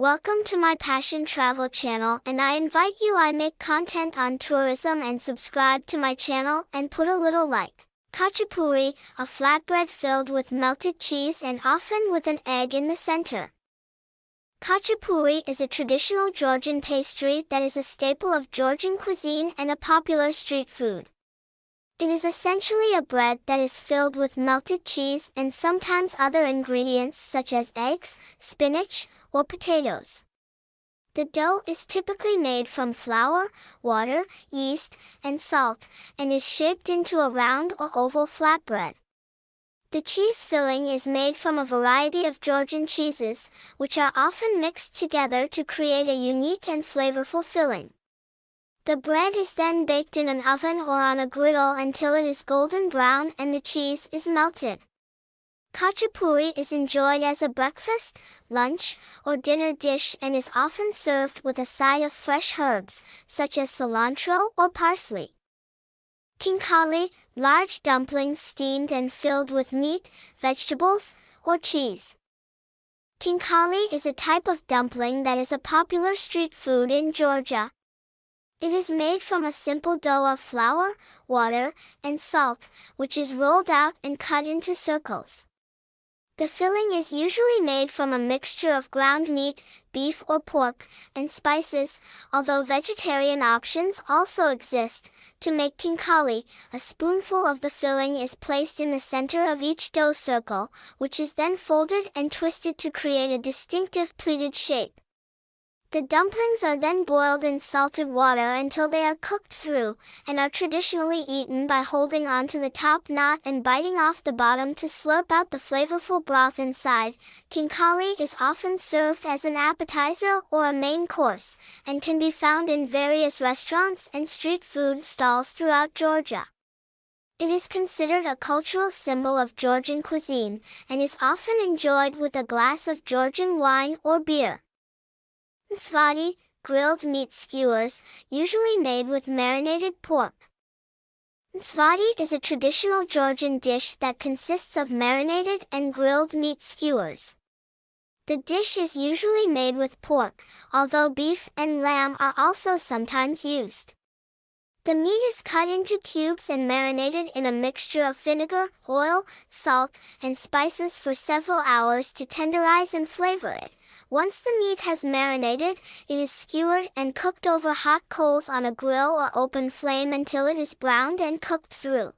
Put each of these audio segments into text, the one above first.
Welcome to my Passion Travel channel and I invite you I make content on tourism and subscribe to my channel and put a little like. Khachapuri, a flatbread filled with melted cheese and often with an egg in the center. Khachapuri is a traditional Georgian pastry that is a staple of Georgian cuisine and a popular street food. It is essentially a bread that is filled with melted cheese and sometimes other ingredients such as eggs, spinach, or potatoes. The dough is typically made from flour, water, yeast, and salt, and is shaped into a round or oval flatbread. The cheese filling is made from a variety of Georgian cheeses, which are often mixed together to create a unique and flavorful filling. The bread is then baked in an oven or on a griddle until it is golden brown and the cheese is melted. Khachapuri is enjoyed as a breakfast, lunch, or dinner dish and is often served with a side of fresh herbs, such as cilantro or parsley. Khinkali, large dumplings steamed and filled with meat, vegetables, or cheese. Khinkali is a type of dumpling that is a popular street food in Georgia. It is made from a simple dough of flour, water, and salt, which is rolled out and cut into circles. The filling is usually made from a mixture of ground meat, beef or pork, and spices, although vegetarian options also exist. To make khinkali, a spoonful of the filling is placed in the center of each dough circle, which is then folded and twisted to create a distinctive pleated shape. The dumplings are then boiled in salted water until they are cooked through, and are traditionally eaten by holding onto the top knot and biting off the bottom to slurp out the flavorful broth inside. Khinkali is often served as an appetizer or a main course, and can be found in various restaurants and street food stalls throughout Georgia. It is considered a cultural symbol of Georgian cuisine, and is often enjoyed with a glass of Georgian wine or beer. Svati, grilled meat skewers, usually made with marinated pork. Svati is a traditional Georgian dish that consists of marinated and grilled meat skewers. The dish is usually made with pork, although beef and lamb are also sometimes used. The meat is cut into cubes and marinated in a mixture of vinegar, oil, salt, and spices for several hours to tenderize and flavor it. Once the meat has marinated, it is skewered and cooked over hot coals on a grill or open flame until it is browned and cooked through.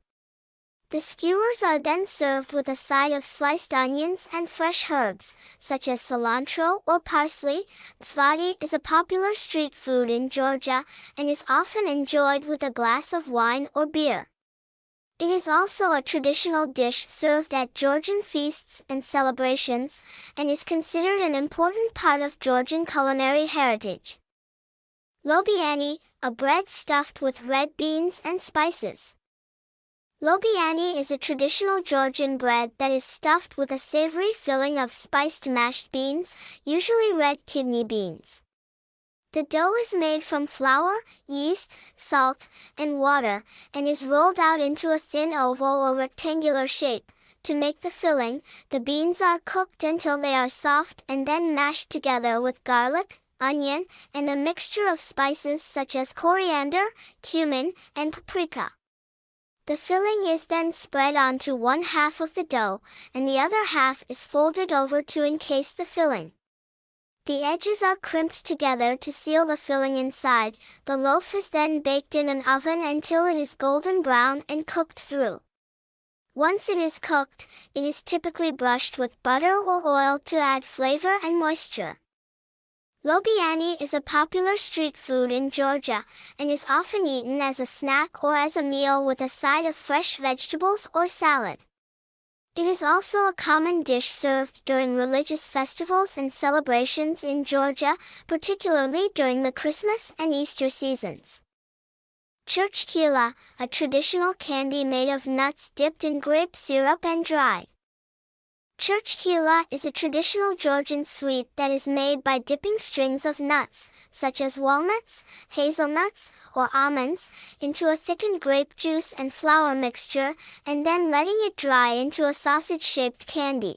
The skewers are then served with a side of sliced onions and fresh herbs, such as cilantro or parsley. Svati is a popular street food in Georgia and is often enjoyed with a glass of wine or beer. It is also a traditional dish served at Georgian feasts and celebrations, and is considered an important part of Georgian culinary heritage. Lobiani, a bread stuffed with red beans and spices. Lobiani is a traditional Georgian bread that is stuffed with a savory filling of spiced mashed beans, usually red kidney beans. The dough is made from flour, yeast, salt, and water, and is rolled out into a thin oval or rectangular shape. To make the filling, the beans are cooked until they are soft and then mashed together with garlic, onion, and a mixture of spices such as coriander, cumin, and paprika. The filling is then spread onto one half of the dough, and the other half is folded over to encase the filling. The edges are crimped together to seal the filling inside. The loaf is then baked in an oven until it is golden brown and cooked through. Once it is cooked, it is typically brushed with butter or oil to add flavor and moisture. Lobiani is a popular street food in Georgia, and is often eaten as a snack or as a meal with a side of fresh vegetables or salad. It is also a common dish served during religious festivals and celebrations in Georgia, particularly during the Christmas and Easter seasons. Churchkhela, a traditional candy made of nuts dipped in grape syrup and dried. Churchkhela is a traditional Georgian sweet that is made by dipping strings of nuts, such as walnuts, hazelnuts, or almonds, into a thickened grape juice and flour mixture, and then letting it dry into a sausage-shaped candy.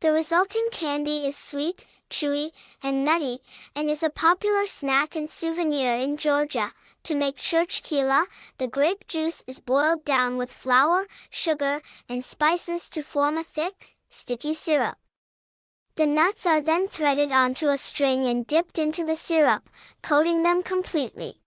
The resulting candy is sweet, chewy, and nutty, and is a popular snack and souvenir in Georgia. To make church churchkhela, the grape juice is boiled down with flour, sugar, and spices to form a thick, sticky syrup. The nuts are then threaded onto a string and dipped into the syrup, coating them completely.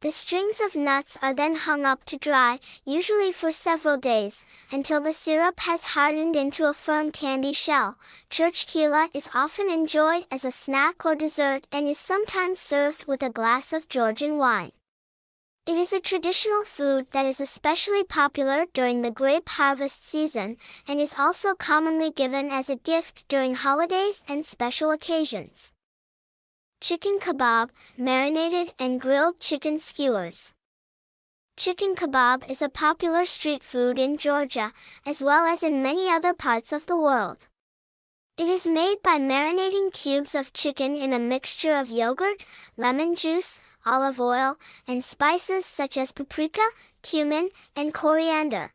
The strings of nuts are then hung up to dry, usually for several days, until the syrup has hardened into a firm candy shell. Churchkhela is often enjoyed as a snack or dessert and is sometimes served with a glass of Georgian wine. It is a traditional food that is especially popular during the grape harvest season, and is also commonly given as a gift during holidays and special occasions. Chicken kebab, marinated and grilled chicken skewers. Chicken kebab is a popular street food in Georgia, as well as in many other parts of the world. It is made by marinating cubes of chicken in a mixture of yogurt, lemon juice, olive oil, and spices such as paprika, cumin, and coriander.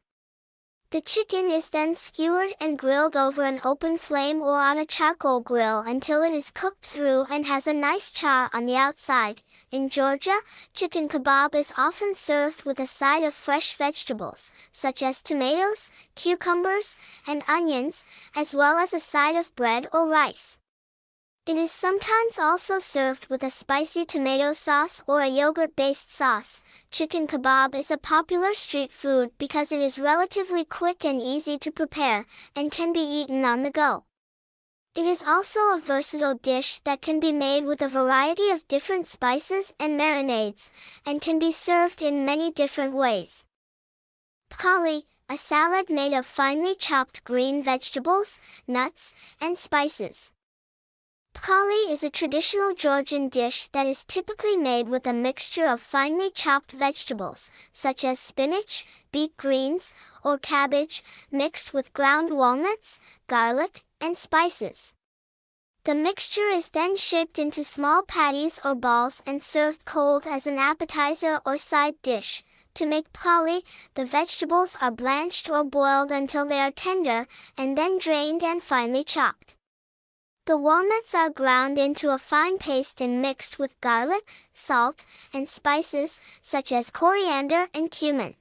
The chicken is then skewered and grilled over an open flame or on a charcoal grill until it is cooked through and has a nice char on the outside. In Georgia, chicken kebab is often served with a side of fresh vegetables, such as tomatoes, cucumbers, and onions, as well as a side of bread or rice. It is sometimes also served with a spicy tomato sauce or a yogurt-based sauce. Chicken kebab is a popular street food because it is relatively quick and easy to prepare, and can be eaten on the go. It is also a versatile dish that can be made with a variety of different spices and marinades, and can be served in many different ways. Pkhali, a salad made of finely chopped green vegetables, nuts, and spices. Pkhali is a traditional Georgian dish that is typically made with a mixture of finely chopped vegetables, such as spinach, beet greens, or cabbage, mixed with ground walnuts, garlic, and spices. The mixture is then shaped into small patties or balls and served cold as an appetizer or side dish. To make pkhali, the vegetables are blanched or boiled until they are tender, and then drained and finely chopped. The walnuts are ground into a fine paste and mixed with garlic, salt, and spices, such as coriander and cumin.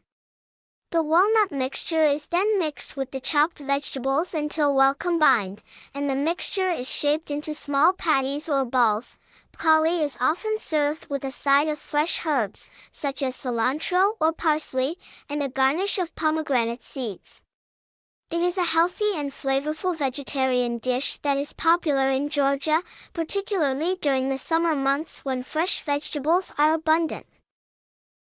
The walnut mixture is then mixed with the chopped vegetables until well combined, and the mixture is shaped into small patties or balls. Pkhali is often served with a side of fresh herbs, such as cilantro or parsley, and a garnish of pomegranate seeds. It is a healthy and flavorful vegetarian dish that is popular in Georgia, particularly during the summer months when fresh vegetables are abundant.